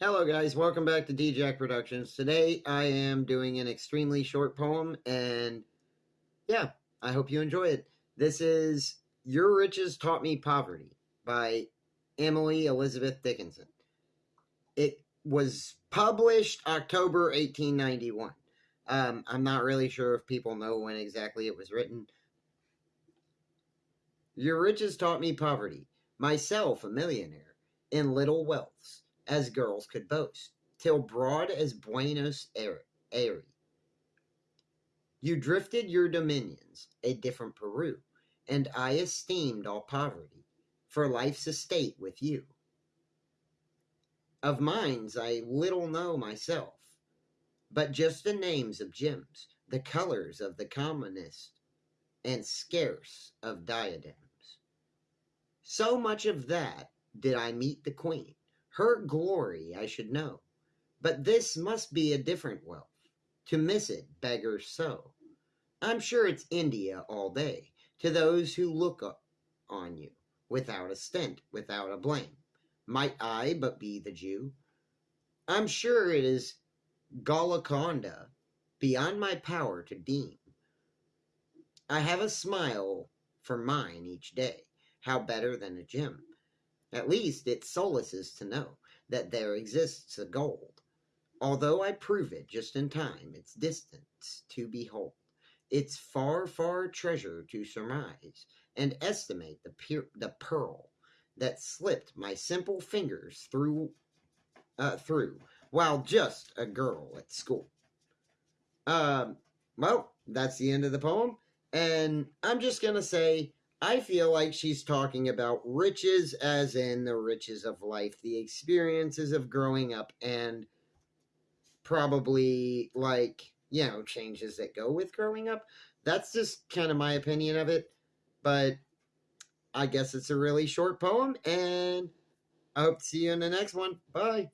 Hello guys, welcome back to D-Jack Productions. Today I am doing an extremely short poem and yeah, I hope you enjoy it. This is Your Riches Taught Me Poverty by Emily Elizabeth Dickinson. It was published October 1891. Um, I'm not really sure if people know when exactly it was written. Your riches taught me poverty, myself a millionaire, in little wealths as girls could boast, till broad as Buenos Aires. You drifted your dominions, a different Peru, and I esteemed all poverty, for life's estate with you. Of mines I little know myself, but just the names of gems, the colors of the commonest, and scarce of diadems. So much of that did I meet the queen, her glory I should know. But this must be a different wealth. To miss it beggars so. I'm sure it's India all day to those who look on you without a stint, without a blame. Might I but be the Jew? I'm sure it is Golconda beyond my power to deem. I have a smile for mine each day. How better than a gem? At least it solaces to know that there exists a gold. Although I prove it just in time, its distance to behold, its far, far treasure to surmise, and estimate the, the pearl that slipped my simple fingers through, uh, through while just a girl at school. Um, well, that's the end of the poem, and I'm just gonna say I feel like she's talking about riches, as in the riches of life, the experiences of growing up, and probably like, you know, changes that go with growing up. That's just kind of my opinion of it. But I guess it's a really short poem, and I hope to see you in the next one. Bye.